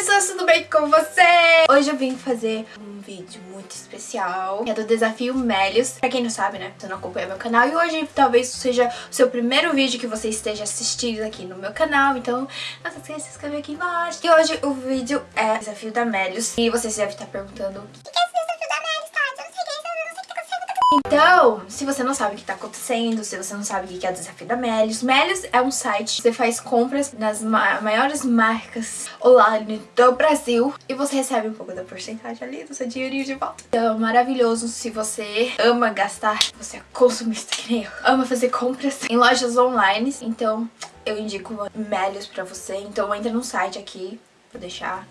pessoas, tudo bem com você? Hoje eu vim fazer um vídeo muito especial, é do desafio Melios. Pra quem não sabe, né, você não acompanha meu canal, e hoje talvez seja o seu primeiro vídeo que você esteja assistindo aqui no meu canal, então não se esqueça de se inscrever aqui embaixo. E hoje o vídeo é desafio da Melios, e você deve estar perguntando, o que Então, se você não sabe o que tá acontecendo, se você não sabe o que é o desafio da Melios, Melios é um site que você faz compras nas ma maiores marcas online do Brasil e você recebe um pouco da porcentagem ali do seu dinheirinho de volta. Então, maravilhoso se você ama gastar, você é consumista que nem eu, ama fazer compras em lojas online, então eu indico Melios pra você. Então entra no site aqui, vou deixar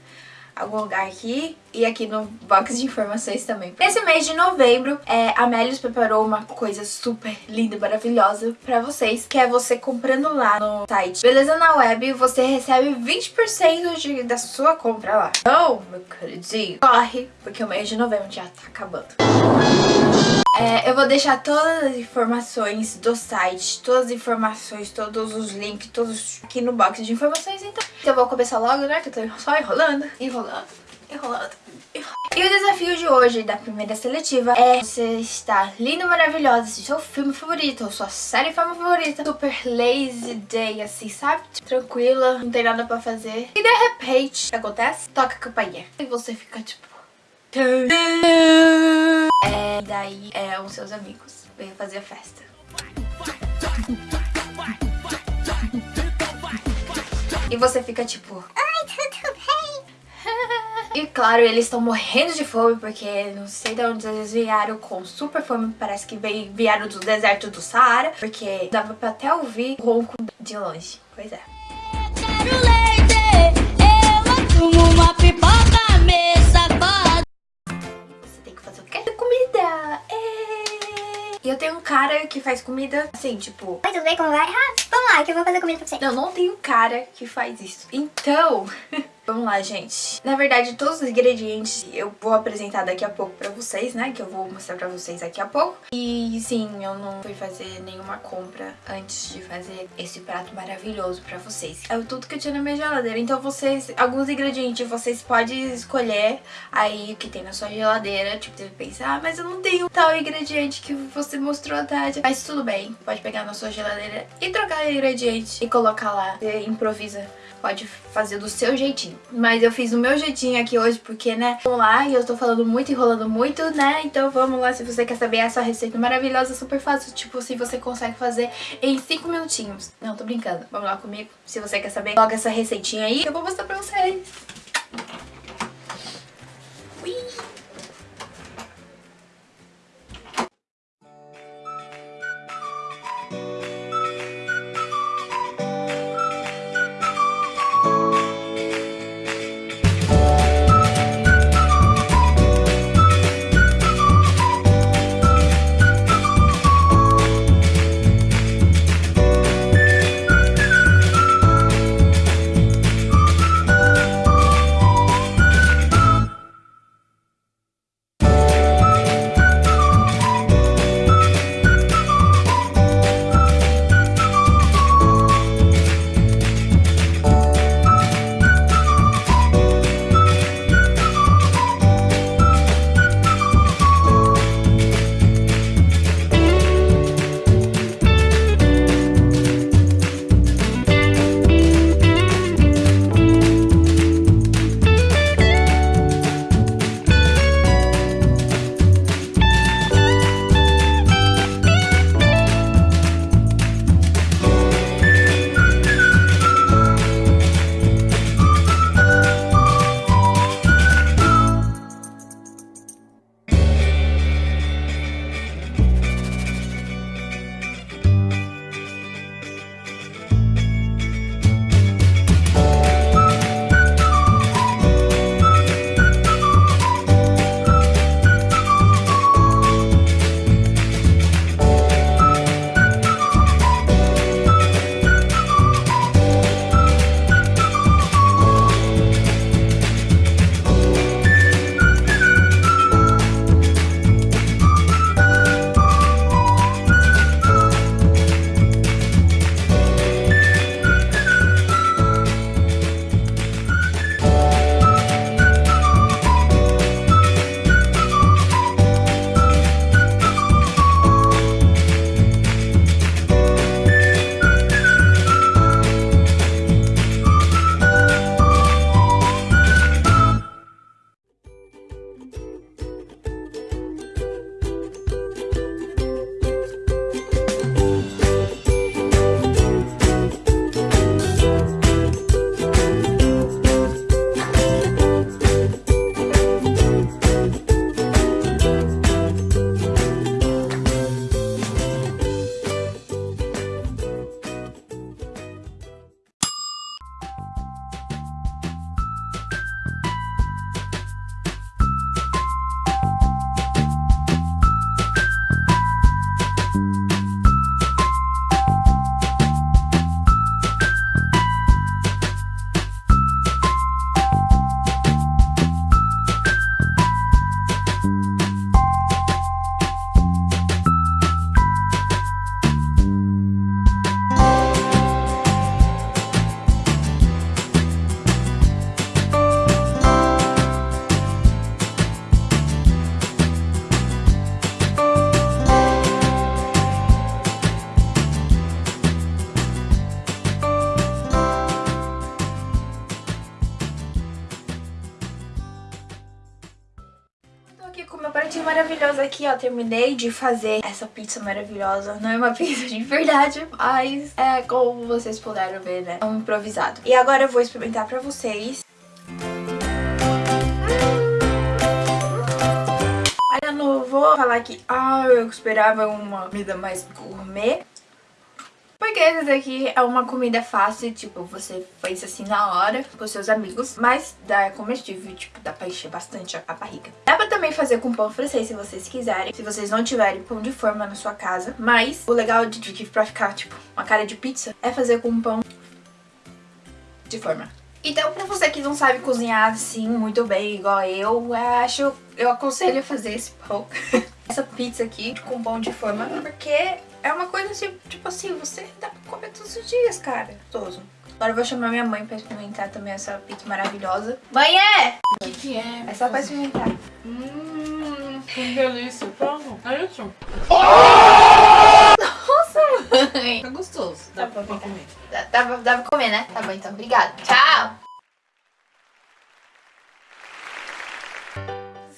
algum lugar aqui e aqui no box de informações também. Nesse mês de novembro, é, a Melios preparou uma coisa super linda e maravilhosa pra vocês, que é você comprando lá no site Beleza na Web, você recebe 20% de, da sua compra lá. Então, meu queridinho, corre, porque o mês de novembro já tá acabando. É, eu vou deixar todas as informações do site, todas as informações, todos os links, todos aqui no box de informações, então. Então vou começar logo, né, que eu tô só enrolando, enrolando, enrolando. E o desafio de hoje, da primeira seletiva, é você estar linda, maravilhosa, assistir seu filme favorito, ou sua série favorita, super lazy day, assim, sabe? Tranquila, não tem nada pra fazer. E de repente, o que acontece? Toca a campainha. E você fica tipo... É, daí é os seus amigos vêm fazer a festa. E você fica tipo... Ai, tudo bem? E claro, eles estão morrendo de fome porque não sei de onde eles vieram com super fome. Parece que vieram do deserto do Saara, porque dava pra até ouvir o ronco de longe. Pois é. Quero leite, eu uma. E eu tenho um cara que faz comida assim, tipo... Oi, tudo bem? Como vai? Ah, vamos lá, que eu vou fazer comida pra você. Não, não tem um cara que faz isso. Então... Vamos lá, gente. Na verdade, todos os ingredientes eu vou apresentar daqui a pouco pra vocês, né? Que eu vou mostrar pra vocês daqui a pouco. E sim, eu não fui fazer nenhuma compra antes de fazer esse prato maravilhoso pra vocês. É tudo que eu tinha na minha geladeira. Então vocês, alguns ingredientes vocês podem escolher aí o que tem na sua geladeira. Tipo, deve pensar, ah, mas eu não tenho tal ingrediente que você mostrou, Tati. Mas tudo bem, pode pegar na sua geladeira e trocar o ingrediente e colocar lá. Você improvisa pode fazer do seu jeitinho. Mas eu fiz do meu jeitinho aqui hoje porque, né, vamos lá, e eu tô falando muito, enrolando muito, né, então vamos lá, se você quer saber essa receita maravilhosa, super fácil, tipo, se você consegue fazer em 5 minutinhos. Não, tô brincando, vamos lá comigo, se você quer saber, logo essa receitinha aí, eu vou mostrar pra vocês. Com meu pratinho maravilhoso aqui, ó. Terminei de fazer essa pizza maravilhosa. Não é uma pizza de verdade, mas é como vocês puderam ver, né? É um improvisado. E agora eu vou experimentar pra vocês. Eu não vou falar que ah, eu esperava uma comida mais gourmet. Porque esse daqui é uma comida fácil, tipo, você faz assim na hora com seus amigos, mas dá é comestível, tipo, dá pra encher bastante a barriga. Dá pra também fazer com pão francês se vocês quiserem, se vocês não tiverem pão de forma na sua casa, mas o legal de, de pra ficar, tipo, uma cara de pizza é fazer com pão de forma. Então, pra você que não sabe cozinhar assim muito bem, igual eu, eu acho, eu aconselho a fazer esse pão. Essa pizza aqui com pão de forma, porque é uma coisa assim, tipo assim, você dá pra comer todos os dias, cara. Gostoso. Agora eu vou chamar minha mãe pra experimentar também essa pizza maravilhosa. Mãe, é! O que, que é? É só pra experimentar. Hum, que delícia. Pronto, é isso. Nossa, mãe! Tá gostoso. Dá pra comer. Dá, dá, pra- dá pra comer, né? Tá bom, então. Obrigada. Tchau!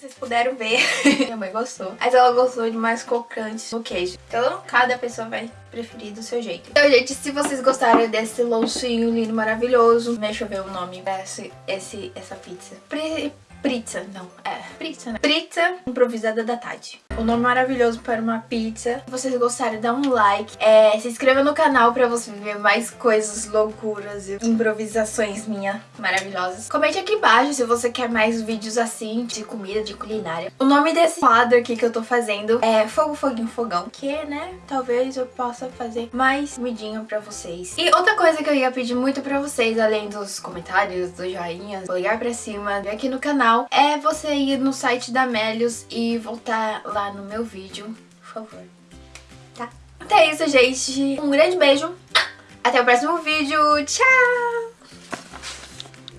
Vocês puderam ver. Minha mãe gostou. Mas ela gostou de mais crocante no queijo. Então, cada pessoa vai preferir do seu jeito. Então, gente, se vocês gostaram desse lanchinho lindo, maravilhoso, deixa eu ver o nome desse, esse, essa pizza. Pri, pizza, não, é pizza, né? Pizza improvisada da Tati. O nome maravilhoso para uma pizza. Se vocês gostarem, dá um like. É, se inscreva no canal pra você ver mais coisas, loucuras e improvisações minhas maravilhosas. Comente aqui embaixo se você quer mais vídeos assim, de comida, de culinária. O nome desse quadro aqui que eu tô fazendo é Fogo, Foguinho, Fogão. Que, né, talvez eu possa fazer mais comidinha pra vocês. E outra coisa que eu ia pedir muito pra vocês, além dos comentários, dos joinhas, ligar pra cima, aqui no canal, é você ir no site da Melios e voltar lá no meu vídeo, por favor. Tá? Então é isso, gente. Um grande beijo. Até o próximo vídeo. Tchau!